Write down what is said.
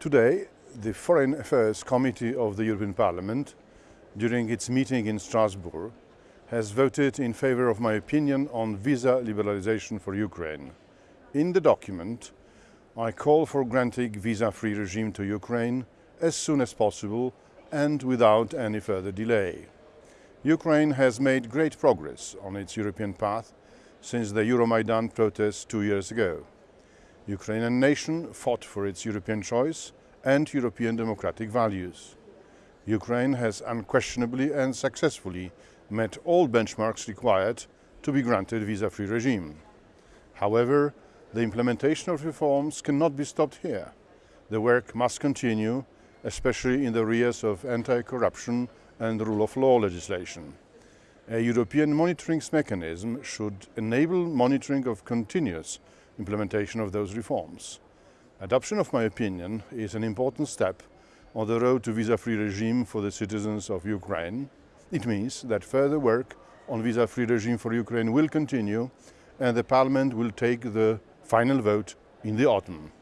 Today, the Foreign Affairs Committee of the European Parliament, during its meeting in Strasbourg, has voted in favor of my opinion on visa liberalization for Ukraine. In the document, I call for granting visa-free regime to Ukraine as soon as possible and without any further delay. Ukraine has made great progress on its European path since the Euromaidan protests two years ago. Ukrainian nation fought for its European choice and European democratic values. Ukraine has unquestionably and successfully met all benchmarks required to be granted visa-free regime. However, the implementation of reforms cannot be stopped here. The work must continue, especially in the areas of anti-corruption and rule of law legislation. A European monitoring mechanism should enable monitoring of continuous implementation of those reforms. Adoption of my opinion is an important step on the road to visa-free regime for the citizens of Ukraine. It means that further work on visa-free regime for Ukraine will continue and the Parliament will take the final vote in the autumn.